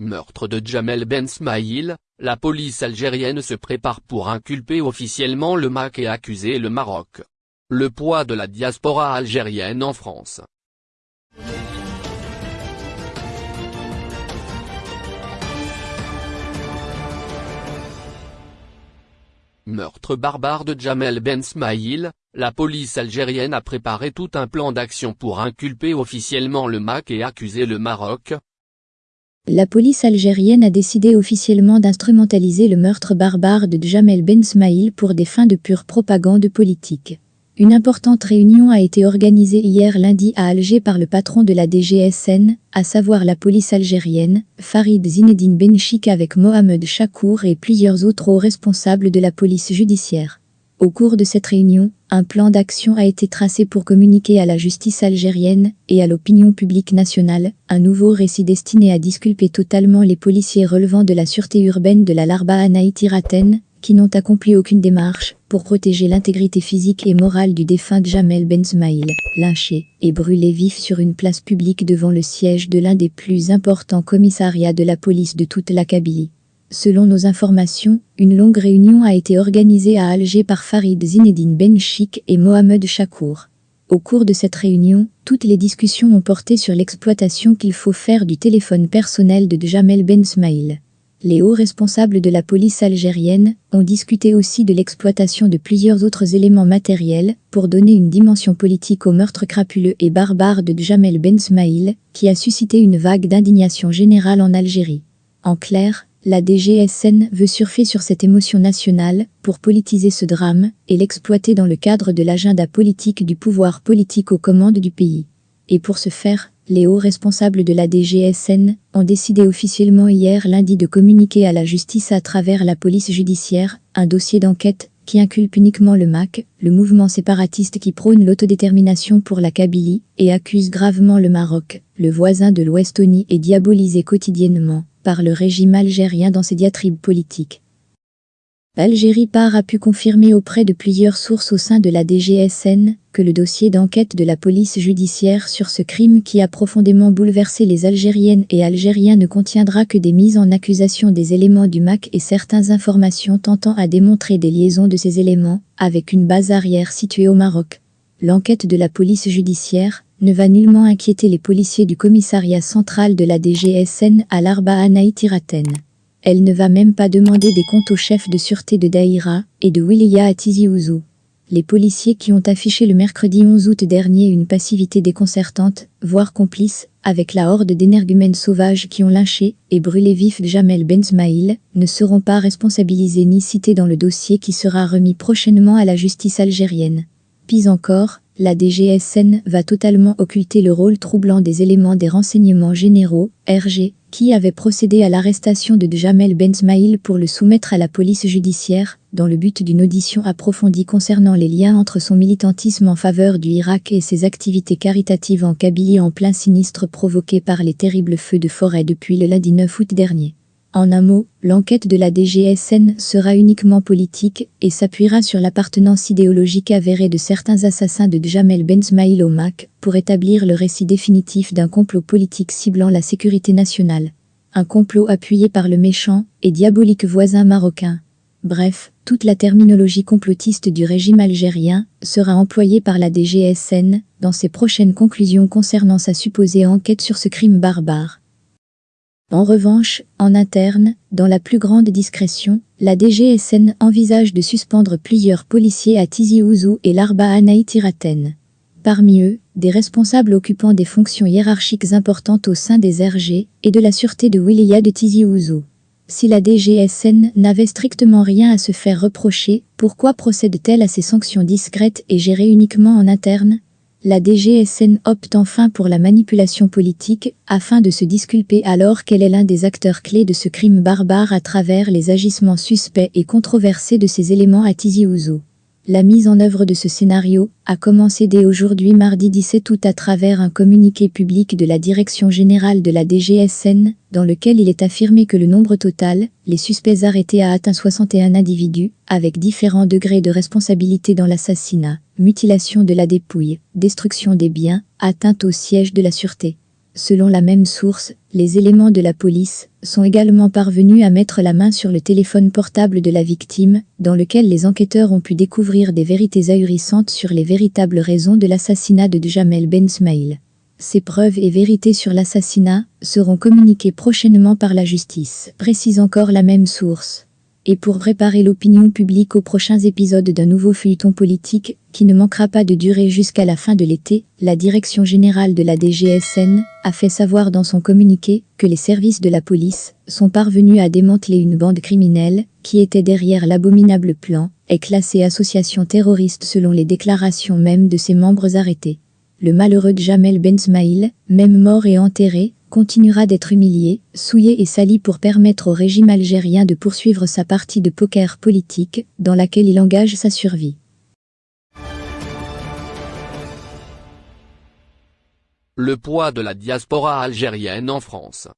Meurtre de Jamel Ben Smaïl, la police algérienne se prépare pour inculper officiellement le MAC et accuser le Maroc. Le poids de la diaspora algérienne en France. Meurtre barbare de Jamel Ben Smaïl, la police algérienne a préparé tout un plan d'action pour inculper officiellement le MAC et accuser le Maroc, la police algérienne a décidé officiellement d'instrumentaliser le meurtre barbare de Jamel Ben Smaïl pour des fins de pure propagande politique. Une importante réunion a été organisée hier lundi à Alger par le patron de la DGSN, à savoir la police algérienne, Farid Zinedine Benchik avec Mohamed Chakour et plusieurs autres hauts responsables de la police judiciaire. Au cours de cette réunion, un plan d'action a été tracé pour communiquer à la justice algérienne et à l'opinion publique nationale un nouveau récit destiné à disculper totalement les policiers relevant de la sûreté urbaine de la Larba Anaïtiraten, qui n'ont accompli aucune démarche pour protéger l'intégrité physique et morale du défunt Jamel Benzmaïl, lynché et brûlé vif sur une place publique devant le siège de l'un des plus importants commissariats de la police de toute la Kabylie. Selon nos informations, une longue réunion a été organisée à Alger par Farid Zinedine Benchik et Mohamed Chakour. Au cours de cette réunion, toutes les discussions ont porté sur l'exploitation qu'il faut faire du téléphone personnel de Jamel Ben Smaïl. Les hauts responsables de la police algérienne ont discuté aussi de l'exploitation de plusieurs autres éléments matériels pour donner une dimension politique au meurtre crapuleux et barbare de Jamel Ben Smaïl, qui a suscité une vague d'indignation générale en Algérie. En clair, la DGSN veut surfer sur cette émotion nationale pour politiser ce drame et l'exploiter dans le cadre de l'agenda politique du pouvoir politique aux commandes du pays. Et pour ce faire, les hauts responsables de la DGSN ont décidé officiellement hier lundi de communiquer à la justice à travers la police judiciaire un dossier d'enquête qui inculpe uniquement le MAC, le mouvement séparatiste qui prône l'autodétermination pour la Kabylie, et accuse gravement le Maroc, le voisin de l'Ouestonie et diabolisé quotidiennement par le régime algérien dans ses diatribes politiques. Algérie Par a pu confirmer auprès de plusieurs sources au sein de la DGSN que le dossier d'enquête de la police judiciaire sur ce crime qui a profondément bouleversé les Algériennes et Algériens ne contiendra que des mises en accusation des éléments du MAC et certaines informations tentant à démontrer des liaisons de ces éléments avec une base arrière située au Maroc. L'enquête de la police judiciaire, ne va nullement inquiéter les policiers du commissariat central de la DGSN à l'Arba Anaïtiraten. Elle ne va même pas demander des comptes au chef de sûreté de Daïra et de Williya à Tizi Ouzou. Les policiers qui ont affiché le mercredi 11 août dernier une passivité déconcertante, voire complice, avec la horde d'énergumènes sauvages qui ont lynché et brûlé vif Jamel Benzmaïl, ne seront pas responsabilisés ni cités dans le dossier qui sera remis prochainement à la justice algérienne. Pis encore, la DGSN va totalement occulter le rôle troublant des éléments des renseignements généraux, RG, qui avaient procédé à l'arrestation de Jamel Benzmaïl pour le soumettre à la police judiciaire, dans le but d'une audition approfondie concernant les liens entre son militantisme en faveur du Irak et ses activités caritatives en Kabylie en plein sinistre provoqué par les terribles feux de forêt depuis le lundi 9 août dernier. En un mot, l'enquête de la DGSN sera uniquement politique et s'appuiera sur l'appartenance idéologique avérée de certains assassins de Jamel Benzmaïl au MAC pour établir le récit définitif d'un complot politique ciblant la sécurité nationale. Un complot appuyé par le méchant et diabolique voisin marocain. Bref, toute la terminologie complotiste du régime algérien sera employée par la DGSN dans ses prochaines conclusions concernant sa supposée enquête sur ce crime barbare. En revanche, en interne, dans la plus grande discrétion, la DGSN envisage de suspendre plusieurs policiers à Tizi Ouzou et Larba Anaïtiraten. Parmi eux, des responsables occupant des fonctions hiérarchiques importantes au sein des RG et de la sûreté de Williya de Tizi Ouzou. Si la DGSN n'avait strictement rien à se faire reprocher, pourquoi procède-t-elle à ces sanctions discrètes et gérées uniquement en interne? La DGSN opte enfin pour la manipulation politique, afin de se disculper alors qu'elle est l'un des acteurs clés de ce crime barbare à travers les agissements suspects et controversés de ces éléments à Tizi Ouzou. La mise en œuvre de ce scénario a commencé dès aujourd'hui mardi 17 août à travers un communiqué public de la Direction Générale de la DGSN, dans lequel il est affirmé que le nombre total, les suspects arrêtés a atteint 61 individus, avec différents degrés de responsabilité dans l'assassinat, mutilation de la dépouille, destruction des biens, atteinte au siège de la sûreté. Selon la même source, les éléments de la police sont également parvenus à mettre la main sur le téléphone portable de la victime, dans lequel les enquêteurs ont pu découvrir des vérités ahurissantes sur les véritables raisons de l'assassinat de Djamel Ben Smail. Ces preuves et vérités sur l'assassinat seront communiquées prochainement par la justice, précise encore la même source et pour préparer l'opinion publique aux prochains épisodes d'un nouveau feuilleton politique qui ne manquera pas de durer jusqu'à la fin de l'été, la Direction générale de la DGSN a fait savoir dans son communiqué que les services de la police sont parvenus à démanteler une bande criminelle qui était derrière l'abominable plan et classée association terroriste selon les déclarations même de ses membres arrêtés. Le malheureux Jamel Bensmail, même mort et enterré, continuera d'être humilié, souillé et sali pour permettre au régime algérien de poursuivre sa partie de poker politique, dans laquelle il engage sa survie. Le poids de la diaspora algérienne en France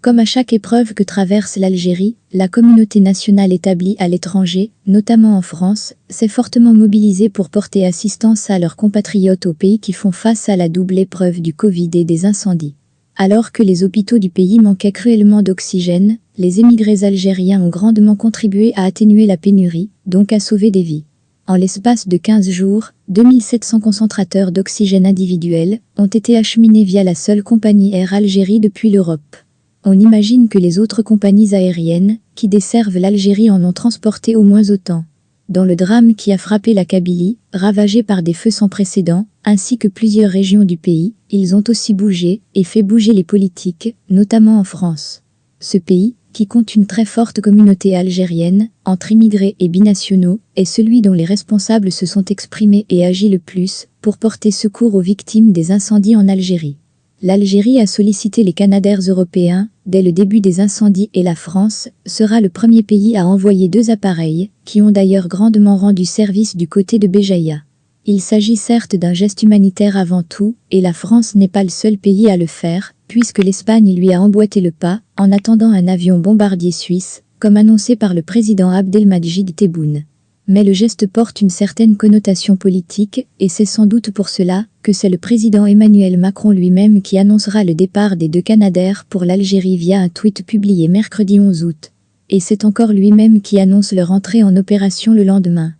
comme à chaque épreuve que traverse l'Algérie, la communauté nationale établie à l'étranger, notamment en France, s'est fortement mobilisée pour porter assistance à leurs compatriotes au pays qui font face à la double épreuve du Covid et des incendies. Alors que les hôpitaux du pays manquaient cruellement d'oxygène, les émigrés algériens ont grandement contribué à atténuer la pénurie, donc à sauver des vies. En l'espace de 15 jours, 2700 concentrateurs d'oxygène individuels ont été acheminés via la seule compagnie Air Algérie depuis l'Europe. On imagine que les autres compagnies aériennes, qui desservent l'Algérie en ont transporté au moins autant. Dans le drame qui a frappé la Kabylie, ravagée par des feux sans précédent, ainsi que plusieurs régions du pays, ils ont aussi bougé et fait bouger les politiques, notamment en France. Ce pays, qui compte une très forte communauté algérienne, entre immigrés et binationaux, est celui dont les responsables se sont exprimés et agi le plus pour porter secours aux victimes des incendies en Algérie. L'Algérie a sollicité les Canadaires européens dès le début des incendies et la France sera le premier pays à envoyer deux appareils, qui ont d'ailleurs grandement rendu service du côté de Béjaïa. Il s'agit certes d'un geste humanitaire avant tout, et la France n'est pas le seul pays à le faire, puisque l'Espagne lui a emboîté le pas, en attendant un avion bombardier suisse, comme annoncé par le président Abdelmajid Tebboune mais le geste porte une certaine connotation politique, et c'est sans doute pour cela que c'est le président Emmanuel Macron lui-même qui annoncera le départ des deux Canadaires pour l'Algérie via un tweet publié mercredi 11 août. Et c'est encore lui-même qui annonce leur entrée en opération le lendemain.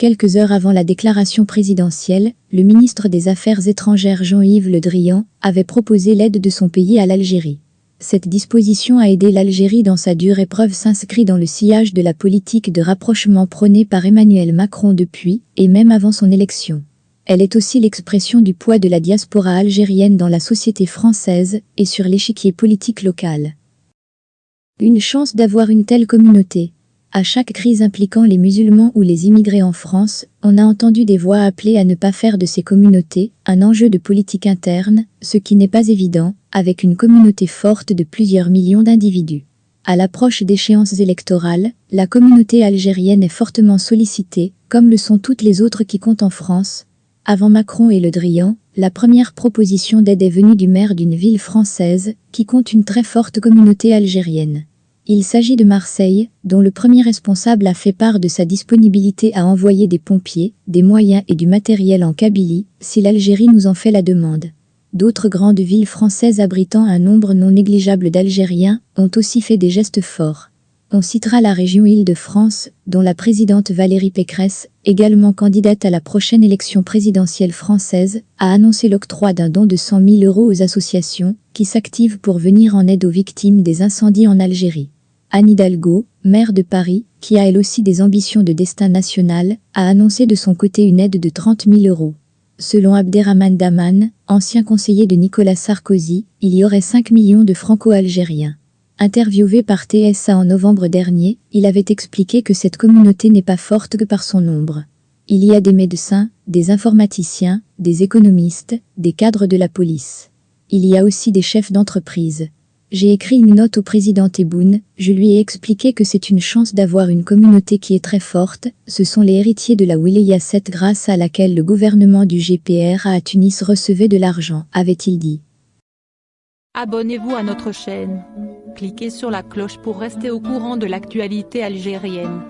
Quelques heures avant la déclaration présidentielle, le ministre des Affaires étrangères Jean-Yves Le Drian avait proposé l'aide de son pays à l'Algérie. Cette disposition a aidé l'Algérie dans sa dure épreuve s'inscrit dans le sillage de la politique de rapprochement prônée par Emmanuel Macron depuis, et même avant son élection. Elle est aussi l'expression du poids de la diaspora algérienne dans la société française et sur l'échiquier politique local. Une chance d'avoir une telle communauté, à chaque crise impliquant les musulmans ou les immigrés en France, on a entendu des voix appeler à ne pas faire de ces communautés un enjeu de politique interne, ce qui n'est pas évident, avec une communauté forte de plusieurs millions d'individus. À l'approche d'échéances électorales, la communauté algérienne est fortement sollicitée, comme le sont toutes les autres qui comptent en France. Avant Macron et Le Drian, la première proposition d'aide est venue du maire d'une ville française, qui compte une très forte communauté algérienne. Il s'agit de Marseille, dont le premier responsable a fait part de sa disponibilité à envoyer des pompiers, des moyens et du matériel en Kabylie, si l'Algérie nous en fait la demande. D'autres grandes villes françaises abritant un nombre non négligeable d'Algériens ont aussi fait des gestes forts. On citera la région Île-de-France, dont la présidente Valérie Pécresse, également candidate à la prochaine élection présidentielle française, a annoncé l'octroi d'un don de 100 000 euros aux associations qui s'activent pour venir en aide aux victimes des incendies en Algérie. Anne Hidalgo, maire de Paris, qui a elle aussi des ambitions de destin national, a annoncé de son côté une aide de 30 000 euros. Selon Abderrahman Daman, ancien conseiller de Nicolas Sarkozy, il y aurait 5 millions de franco-algériens. Interviewé par TSA en novembre dernier, il avait expliqué que cette communauté n'est pas forte que par son nombre. Il y a des médecins, des informaticiens, des économistes, des cadres de la police. Il y a aussi des chefs d'entreprise. J'ai écrit une note au président Tebboune, je lui ai expliqué que c'est une chance d'avoir une communauté qui est très forte, ce sont les héritiers de la Wilaya 7 grâce à laquelle le gouvernement du GPR à Tunis recevait de l'argent, avait-il dit. Abonnez-vous à notre chaîne. Cliquez sur la cloche pour rester au courant de l'actualité algérienne.